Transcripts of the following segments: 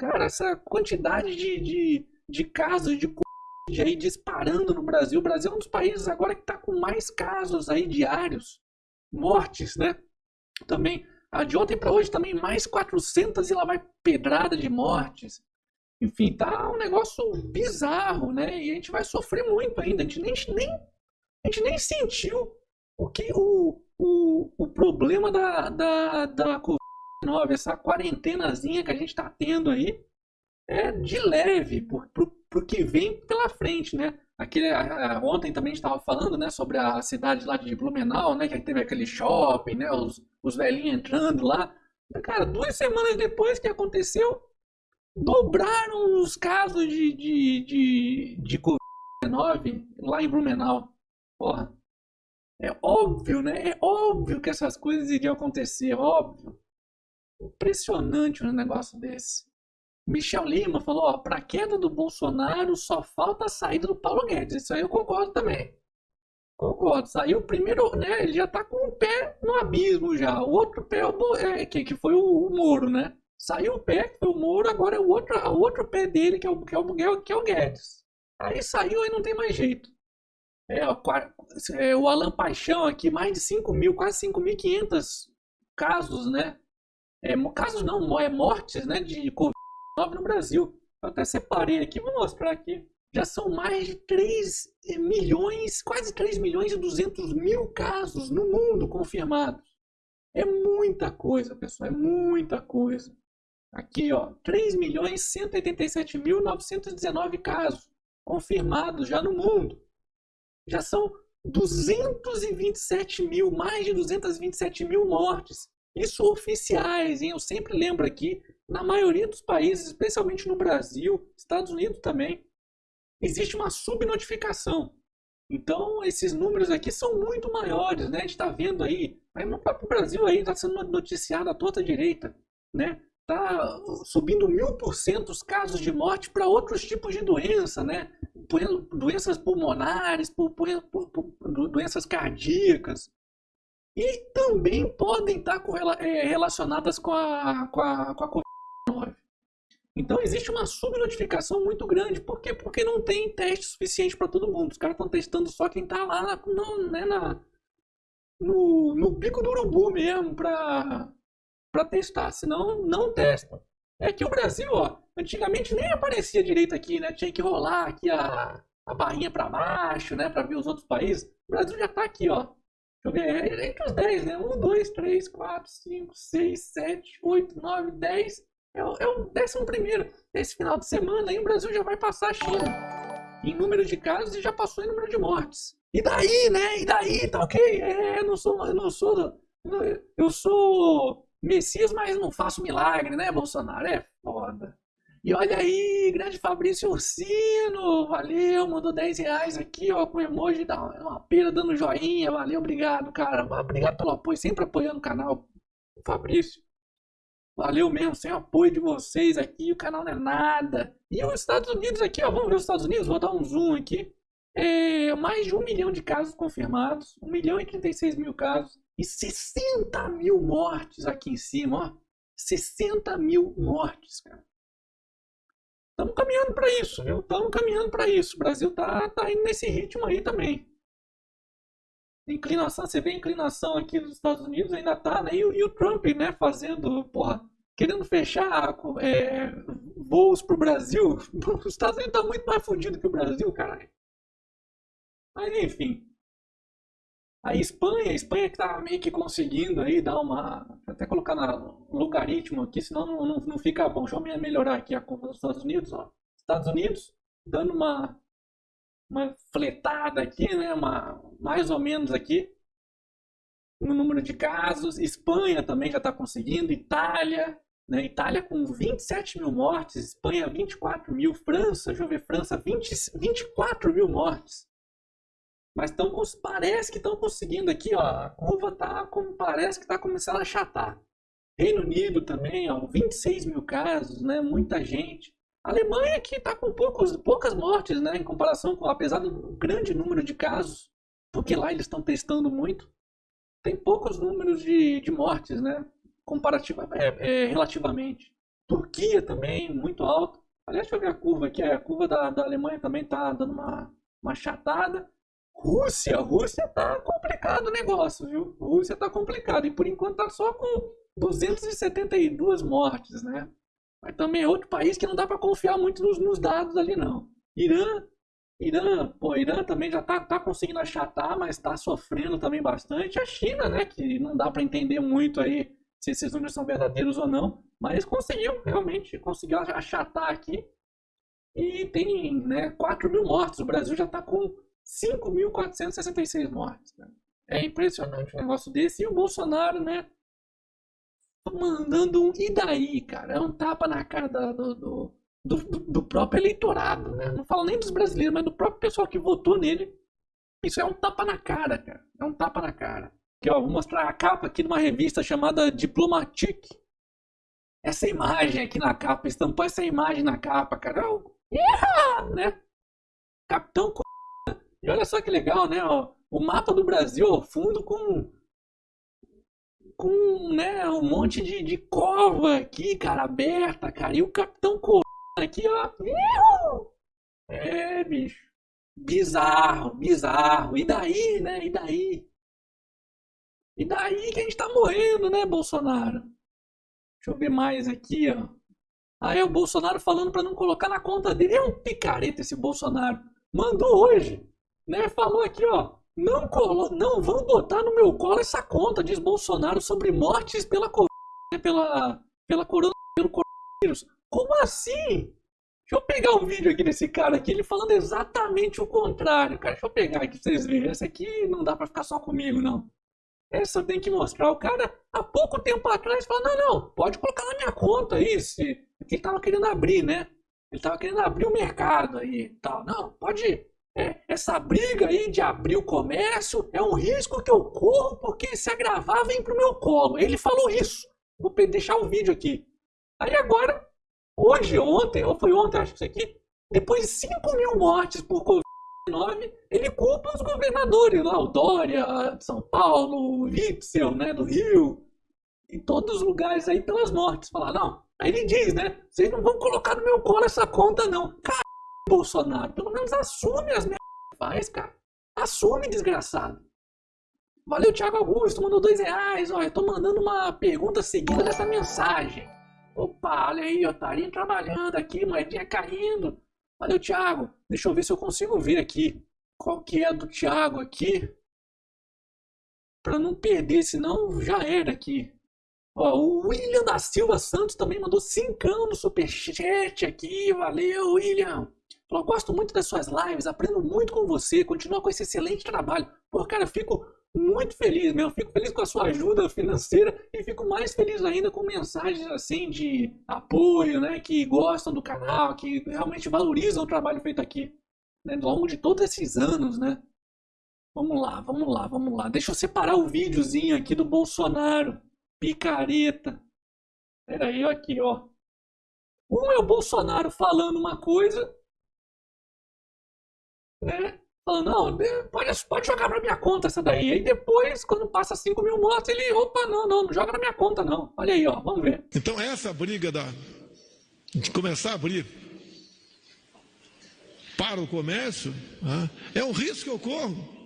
cara, essa quantidade de, de, de casos de Covid aí disparando no Brasil. O Brasil é um dos países agora que está com mais casos aí diários, mortes, né? Também, a de ontem para hoje também mais 400 e lá vai pedrada de mortes. Enfim, tá um negócio bizarro, né? E a gente vai sofrer muito ainda. A gente nem, nem, a gente nem sentiu o que o, o, o problema da, da, da Covid-19, essa quarentenazinha que a gente está tendo aí, é de leve por, por, que vem pela frente, né? Aquele, ontem também estava falando, né, sobre a cidade lá de Blumenau, né, que teve aquele shopping, né, os, os velhinhos entrando lá. Cara, duas semanas depois que aconteceu, dobraram os casos de, de, de, de Covid-19 lá em Blumenau. Porra, é óbvio, né? É óbvio que essas coisas iriam acontecer, óbvio. Impressionante um negócio desse. Michel Lima falou, ó, pra queda do Bolsonaro só falta a saída do Paulo Guedes. Isso aí eu concordo também. Concordo. Saiu o primeiro, né? Ele já tá com o pé no abismo já. O outro pé é, que, que foi o, o Moro, né? Saiu o pé, que foi o Moro, agora é o outro, o outro pé dele, que é o, que é o, que é o Guedes. Aí saiu, aí não tem mais jeito. É, é, o Alan Paixão aqui, mais de 5 mil, quase 5.500 casos, né? É, casos não, é mortes, né, de Covid-19 no Brasil. Eu até separei aqui, vou mostrar aqui. Já são mais de 3 milhões, quase 3 milhões e 200 mil casos no mundo confirmados. É muita coisa, pessoal, é muita coisa. Aqui, ó, 3 milhões 187 mil 919 casos confirmados já no mundo já são 227 mil, mais de 227 mil mortes. Isso oficiais, hein? Eu sempre lembro aqui, na maioria dos países, especialmente no Brasil, Estados Unidos também, existe uma subnotificação. Então, esses números aqui são muito maiores, né? A gente está vendo aí, aí no próprio Brasil aí está sendo noticiado à toda direita, né? Está subindo mil por cento os casos de morte para outros tipos de doença, né? doenças pulmonares, doenças cardíacas. E também podem estar é, relacionadas com a, com a, com a Covid-19. Então existe uma subnotificação muito grande. Por quê? Porque não tem teste suficiente para todo mundo. Os caras estão testando só quem está lá na, no, né, na, no, no bico do urubu mesmo para testar. Senão não testam. É que o Brasil, ó, antigamente nem aparecia direito aqui, né? Tinha que rolar aqui a, a barrinha para baixo, né? Para ver os outros países. O Brasil já tá aqui, ó. Eu é entre os 10, né? 1, 2, 3, 4, 5, 6, 7, 8, 9, 10. É o, é o décimo primeiro. Esse final de semana aí o Brasil já vai passar a China em número de casos e já passou em número de mortes. E daí, né? E daí, tá ok? É, eu não sou, eu não sou, eu sou Messias, mas não faço milagre, né, Bolsonaro? É foda. E olha aí, grande Fabrício Ursino, valeu, mandou 10 reais aqui, ó, com emoji da uma pera dando joinha, valeu, obrigado, cara, obrigado pelo apoio, sempre apoiando o canal, Fabrício. Valeu mesmo, sem o apoio de vocês aqui, o canal não é nada. E os Estados Unidos aqui, ó, vamos ver os Estados Unidos, vou dar um zoom aqui. É, mais de um milhão de casos confirmados, 1 milhão e 36 mil casos e 60 mil mortes aqui em cima, ó. 60 mil mortes, cara. Estamos caminhando para isso, viu? Estamos caminhando para isso. O Brasil tá, tá indo nesse ritmo aí também. Inclinação, você vê a inclinação aqui nos Estados Unidos ainda tá, né? E, e o Trump, né, fazendo, porra, querendo fechar é, voos pro Brasil. Os Estados Unidos tá muito mais fodido que o Brasil, caralho. Mas enfim. A Espanha, a Espanha que tá meio que conseguindo aí dar uma. Até colocar no logaritmo aqui, senão não, não, não fica bom. Deixa eu melhorar aqui a conta dos Estados Unidos, ó. Estados Unidos dando uma. Uma fletada aqui, né? Uma, mais ou menos aqui. No número de casos. Espanha também já está conseguindo. Itália. Né? Itália com 27 mil mortes. Espanha 24 mil. França, deixa eu ver, França 20, 24 mil mortes. Mas tão, parece que estão conseguindo aqui, ó. A curva tá como parece que está começando a achatar. Reino Unido também, ó, 26 mil casos, né? Muita gente. A Alemanha que está com poucos, poucas mortes, né? Em comparação com, apesar do grande número de casos, porque lá eles estão testando muito, tem poucos números de, de mortes, né? Comparativa, é, é, relativamente. Turquia também, muito alto. Aliás, deixa eu ver a curva aqui. A curva da, da Alemanha também tá dando uma, uma chatada. Rússia, Rússia tá complicado o negócio, viu? Rússia tá complicado. E por enquanto tá só com 272 mortes, né? Mas também é outro país que não dá para confiar muito nos, nos, dados ali, não. Irã, Irã, pô, Irã também já tá, tá conseguindo achatar, mas tá sofrendo também bastante. A China, né, que não dá para entender muito aí se esses números são verdadeiros ou não, mas conseguiu, realmente, conseguiu achatar aqui. E tem, né, 4 mil mortos. O Brasil já tá com 5.466 mortes. Né? É impressionante um negócio desse. E o Bolsonaro, né, mandando um e daí, cara? É um tapa na cara do, do, do, do, próprio eleitorado, né? Não falo nem dos brasileiros, mas do próprio pessoal que votou nele. Isso é um tapa na cara, cara. É um tapa na cara. Aqui, ó, vou mostrar a capa aqui de uma revista chamada Diplomatique. Essa imagem aqui na capa, estampou essa imagem na capa, cara. Yeah! Né? Capitão E olha só que legal, né? Ó, o mapa do Brasil ao fundo com com né, um monte de, de cova aqui, cara, aberta, cara. E o Capitão Corona aqui, ó. É, bicho. Bizarro, bizarro. E daí, né? E daí? E daí que a gente tá morrendo, né, Bolsonaro? Deixa eu ver mais aqui, ó. Aí é o Bolsonaro falando para não colocar na conta dele. É um picareta esse Bolsonaro. Mandou hoje, né? Falou aqui, ó. Não, colo... não vão botar no meu colo essa conta, diz Bolsonaro, sobre mortes pela, né, pela, pela corona, pelo coronavírus. Como assim? Deixa eu pegar um vídeo aqui desse cara aqui, ele falando exatamente o contrário, cara. Deixa eu pegar aqui pra vocês verem. Essa aqui não dá pra ficar só comigo, não. Essa tem que mostrar. O cara, há pouco tempo atrás, falou: não, não, pode colocar na minha conta aí. Se... Porque ele tava querendo abrir, né? Ele tava querendo abrir o mercado aí e tal. Não, pode é, essa briga aí de abrir o comércio é um risco que eu corro porque se agravar vem pro meu colo. Ele falou isso. Vou deixar o vídeo aqui. Aí agora, hoje, ontem, ou foi ontem, acho que isso aqui, depois de 5 mil mortes por Covid-19, ele culpa os governadores lá, o Dória, São Paulo, o Witzel, né, do Rio, em todos os lugares aí pelas mortes. Falar, não. Aí ele diz, né, vocês não vão colocar no meu colo essa conta não. Cara, Bolsonaro. Pelo menos assume as merdas que faz, cara. Assume, desgraçado. Valeu, Thiago Augusto. Mandou dois reais. Olha, eu tô mandando uma pergunta seguida dessa mensagem. Opa, olha aí, otarinho trabalhando aqui, moedinha caindo. Valeu, Thiago. Deixa eu ver se eu consigo ver aqui. Qual que é do Thiago aqui? Pra não perder, senão já era aqui. Ó, o William da Silva Santos também mandou cincão no superchat aqui. Valeu, William. Falou, gosto muito das suas lives, aprendo muito com você, continua com esse excelente trabalho. Pô, cara, fico muito feliz mesmo, fico feliz com a sua ajuda financeira e fico mais feliz ainda com mensagens assim de apoio, né, que gostam do canal, que realmente valorizam o trabalho feito aqui, né, ao longo de todos esses anos, né. Vamos lá, vamos lá, vamos lá. Deixa eu separar o videozinho aqui do Bolsonaro, picareta. Peraí, aqui, ó. Um é o Bolsonaro falando uma coisa né? Falando, não, pode, pode jogar pra minha conta essa daí. Aí depois, quando passa 5 mil mortos, ele, opa, não, não, não joga na minha conta, não. Olha aí, ó, vamos ver. Então essa briga da, de começar a abrir para o comércio né, é um risco que eu corro.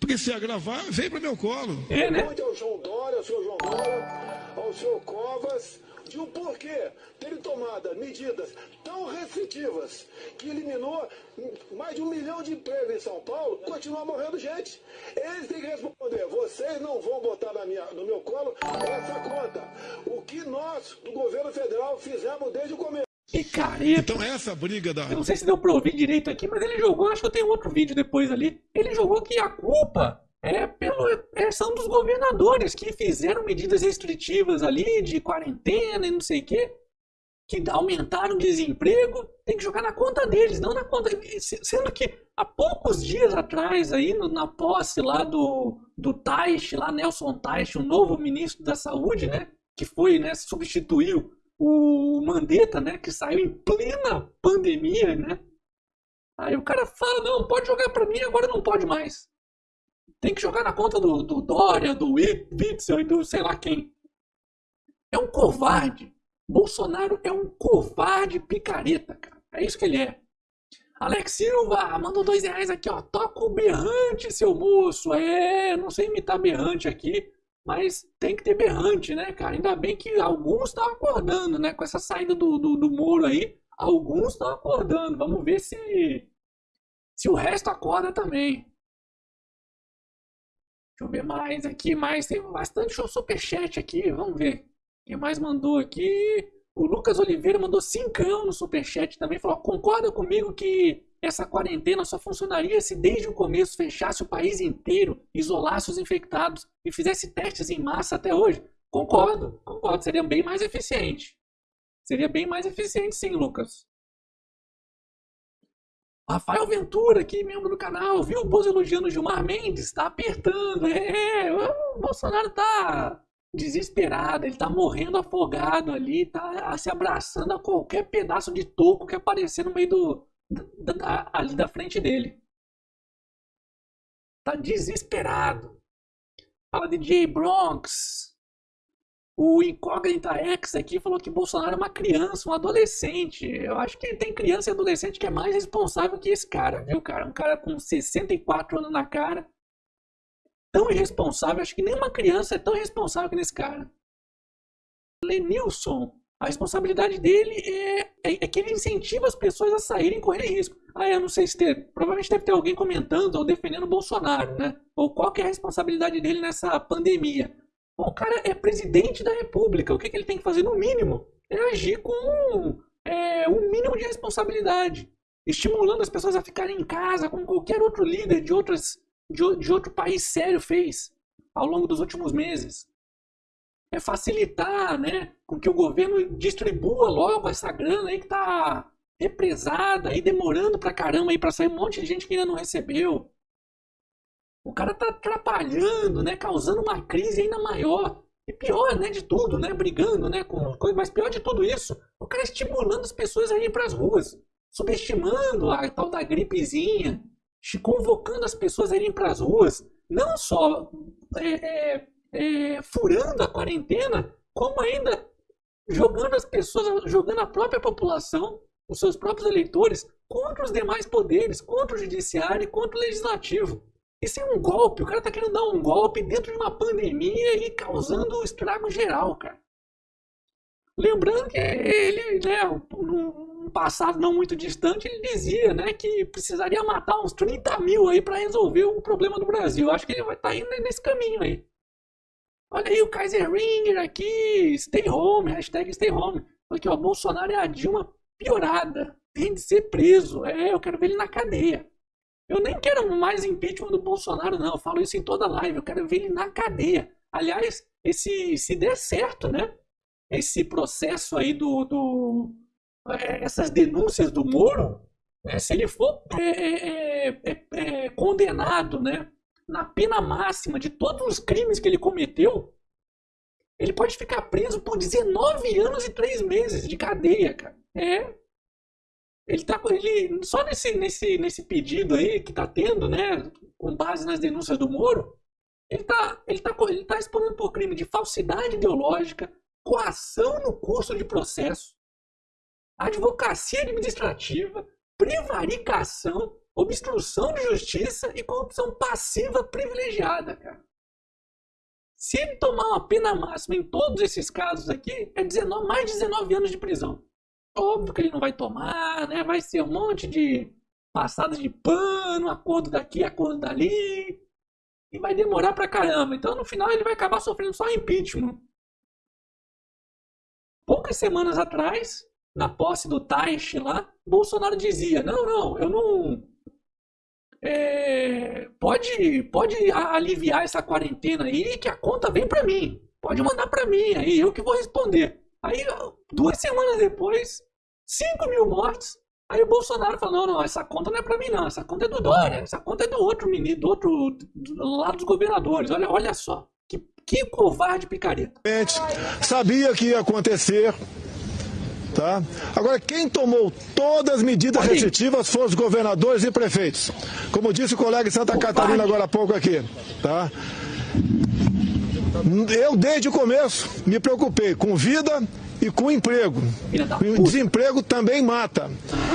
Porque se agravar, vem para meu colo. É, né? ao João Dória, ao senhor João Dória, ao senhor Covas, de o porquê terem tomado medidas tão restritivas que eliminou mais de um milhão de empregos em São Paulo, continua morrendo gente. Eles têm que responder, vocês não vão botar na minha, no meu colo essa conta. O que nós, do governo federal, fizemos desde o começo. Picareta. Então essa briga da. Eu não sei se deu pra ouvir direito aqui, mas ele jogou, acho que eu tenho outro vídeo depois ali. Ele jogou que a culpa é pelo, é, são dos governadores que fizeram medidas restritivas ali de quarentena e não sei o quê, que aumentaram o desemprego, tem que jogar na conta deles, não na conta. Sendo que há poucos dias atrás, aí, na posse lá do, do Taish, lá Nelson Taish, o novo ministro da Saúde, né? Que foi, né? Substituiu o Mandetta, né? Que saiu em plena pandemia, né? Aí o cara fala, não, pode jogar para mim, agora não pode mais. Tem que jogar na conta do, do Dória, do Witzel e do sei lá quem. É um covarde. Bolsonaro é um covarde picareta, cara. É isso que ele é. Alex Silva, mandou dois reais aqui, ó. Toca o berrante, seu moço. É, não sei imitar berrante aqui, mas tem que ter berrante, né, cara? Ainda bem que alguns estão acordando, né? Com essa saída do, do, do Moro aí, alguns estão acordando. Vamos ver se, se o resto acorda também. Deixa eu ver mais aqui, mais. Tem bastante superchat aqui, vamos ver. Quem mais mandou aqui? O Lucas Oliveira mandou cincão no superchat também. Falou: concorda comigo que essa quarentena só funcionaria se desde o começo fechasse o país inteiro, isolasse os infectados e fizesse testes em massa até hoje? Concordo, concordo. Seria bem mais eficiente. Seria bem mais eficiente, sim, Lucas. Rafael Ventura, aqui, membro do canal, viu o Bozo elogiando o Gilmar Mendes? Tá apertando. É, o Bolsonaro tá desesperado, ele tá morrendo afogado ali, tá se abraçando a qualquer pedaço de toco que aparecer no meio do. Da, da, ali da frente dele. Tá desesperado. Fala de J Bronx. O Incógnita X aqui falou que Bolsonaro é uma criança, um adolescente. Eu acho que tem criança e adolescente que é mais responsável que esse cara, viu, cara? Um cara com 64 anos na cara tão irresponsável, acho que nenhuma criança é tão irresponsável que nesse cara. Lenilson, a responsabilidade dele é, é, é, que ele incentiva as pessoas a saírem e correrem risco. Ah, eu não sei se ter, provavelmente deve ter alguém comentando ou defendendo o Bolsonaro, né? Ou qual que é a responsabilidade dele nessa pandemia. O cara é presidente da república, o que, que ele tem que fazer no mínimo? É agir com é, um mínimo de responsabilidade. Estimulando as pessoas a ficarem em casa, como qualquer outro líder de outras de, de outro país sério fez ao longo dos últimos meses. É facilitar né, com que o governo distribua logo essa grana aí que está represada e demorando pra caramba para sair um monte de gente que ainda não recebeu. O cara tá atrapalhando, né, causando uma crise ainda maior. E pior, né, de tudo, né, brigando, né, com coisa, mas pior de tudo isso, o cara estimulando as pessoas a irem para as ruas, subestimando a tal da gripezinha, convocando as pessoas a irem para as ruas, não só é, é, é, furando a quarentena, como ainda jogando as pessoas, jogando a própria população, os seus próprios eleitores, contra os demais poderes, contra o judiciário e contra o legislativo. Isso é um golpe, o cara está querendo dar um golpe dentro de uma pandemia e causando estrago geral, cara. Lembrando que ele, né, um passado não muito distante, ele dizia né, que precisaria matar uns 30 mil aí para resolver o problema do Brasil. Acho que ele vai estar tá indo nesse caminho aí. Olha aí o Kaiser Ringer aqui, stay home, hashtag stay home. Aqui, ó, Bolsonaro é a Dilma piorada, tem de ser preso. É, eu quero ver ele na cadeia. Eu nem quero mais impeachment do Bolsonaro, não. Eu falo isso em toda live. Eu quero ver ele na cadeia. Aliás, esse, se der certo, né? Esse processo aí do, do é, essas denúncias do Moro, né, se ele for é, é, é, é, condenado né, na pena máxima de todos os crimes que ele cometeu, ele pode ficar preso por 19 anos e 3 meses de cadeia, cara. É. Ele tá ele só nesse nesse nesse pedido aí que tá tendo, né, com base nas denúncias do Moro, ele tá ele tá ele tá respondendo por crime de falsidade ideológica, coação no curso de processo, advocacia administrativa, prevaricação, obstrução de justiça e corrupção passiva privilegiada, cara. Se ele tomar uma pena máxima em todos esses casos aqui, é 19, mais de 19 anos de prisão. Óbvio que ele não vai tomar, né? Vai ser um monte de passada de pano, acordo daqui, acordo dali. E vai demorar pra caramba. Então, no final, ele vai acabar sofrendo só impeachment. Poucas semanas atrás, na posse do Taish lá, Bolsonaro dizia: não, não, eu não. É, pode, pode aliviar essa quarentena aí, que a conta vem para mim. Pode mandar para mim, aí eu que vou responder. Aí, duas semanas depois, 5 mil mortes. Aí o Bolsonaro falou: não, não, essa conta não é para mim, não. Essa conta é do Dória. Essa conta é do outro menino, do outro do lado dos governadores. Olha, olha só. Que, que covarde picareta. Sabia que ia acontecer Tá? Agora, quem tomou todas as medidas Pode restritivas foram os governadores e prefeitos. Como disse o colega de Santa Catarina agora há pouco aqui. Tá? Eu, desde o começo, me preocupei com vida e com emprego. O desemprego também mata.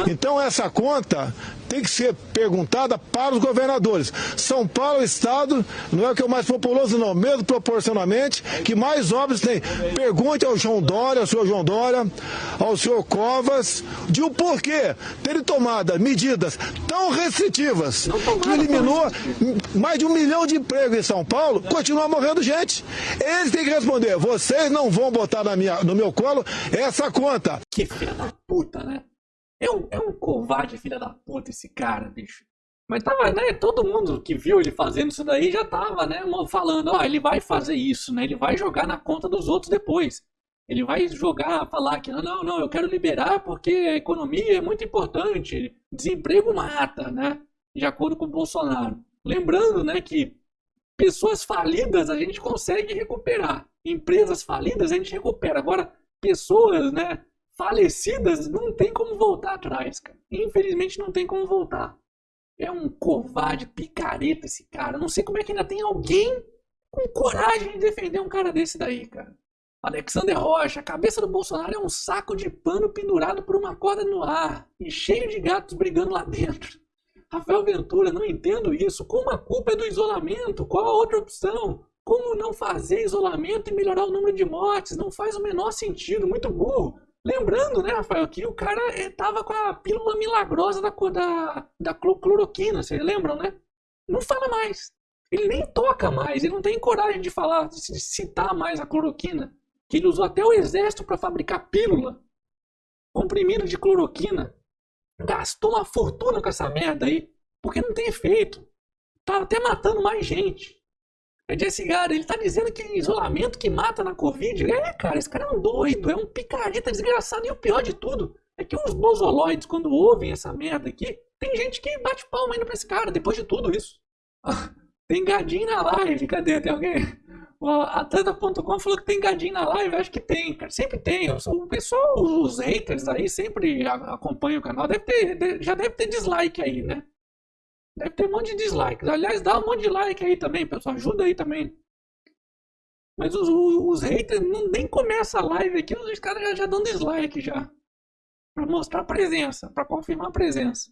Então essa conta tem que ser perguntada para os governadores. São Paulo é o estado, não é o que é o mais populoso, não, mesmo proporcionalmente, que mais obras tem. Pergunte ao João Dória, ao senhor João Dória, ao senhor Covas, de o porquê terem tomado medidas tão restritivas que eliminou mais de um milhão de empregos em São Paulo, continua morrendo gente. Eles têm que responder, vocês não vão botar na minha, no meu essa conta. Que filha da puta, né? É um, é um covarde, filha da puta, esse cara, bicho. Mas tava, né? Todo mundo que viu ele fazendo isso daí já tava, né? Falando, ó, ele vai fazer isso, né? Ele vai jogar na conta dos outros depois. Ele vai jogar, falar que não, não, eu quero liberar porque a economia é muito importante. Desemprego mata, né? De acordo com o Bolsonaro. Lembrando, né, que pessoas falidas a gente consegue recuperar. Empresas falidas a gente recupera. Agora, pessoas, né, falecidas, não tem como voltar atrás, cara. Infelizmente não tem como voltar. É um covarde, picareta esse cara. Não sei como é que ainda tem alguém com coragem de defender um cara desse daí, cara. Alexander Rocha, a cabeça do Bolsonaro é um saco de pano pendurado por uma corda no ar e cheio de gatos brigando lá dentro. Rafael Ventura, não entendo isso. Como a culpa é do isolamento? Qual a outra opção? Como não fazer isolamento e melhorar o número de mortes? Não faz o menor sentido, muito burro. Lembrando, né, Rafael, que o cara estava com a pílula milagrosa da, da, da cloroquina, vocês lembram, né? Não fala mais. Ele nem toca mais, ele não tem coragem de falar, de citar mais a cloroquina. Que ele usou até o exército para fabricar pílula. Comprimido de cloroquina. Gastou uma fortuna com essa merda aí, porque não tem efeito. Tá até matando mais gente. É Jesse Gara, ele tá dizendo que isolamento que mata na Covid. É, cara, esse cara é um doido, é um picareta desgraçado. E o pior de tudo é que os bozoloides, quando ouvem essa merda aqui, tem gente que bate palma ainda pra esse cara, depois de tudo isso. tem gadinho na live, cadê? Tem alguém? O Atlanta.com falou que tem gadinho na live, acho que tem, cara. Sempre tem. O pessoal, os haters aí, sempre acompanham o canal. Deve ter, já deve ter dislike aí, né? Deve ter um monte de dislikes. Aliás, dá um monte de like aí também, pessoal. Ajuda aí também. Mas os, os, haters não, nem começa a live aqui, os caras já, já dão dislike já. Pra mostrar presença, pra confirmar a presença.